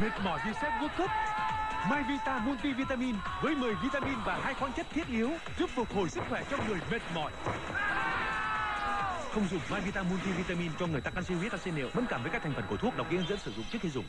Mệt mỏi vì xem World Cup Myvita Multivitamin với 10 vitamin và hai khoáng chất thiết yếu giúp phục hồi sức khỏe cho người mệt mỏi. Không dùng Myvita Multivitamin cho người tăng canxi huyết acid niệu mẫn cảm với các thành phần của thuốc đọc kỹ hướng dẫn sử dụng trước khi dùng.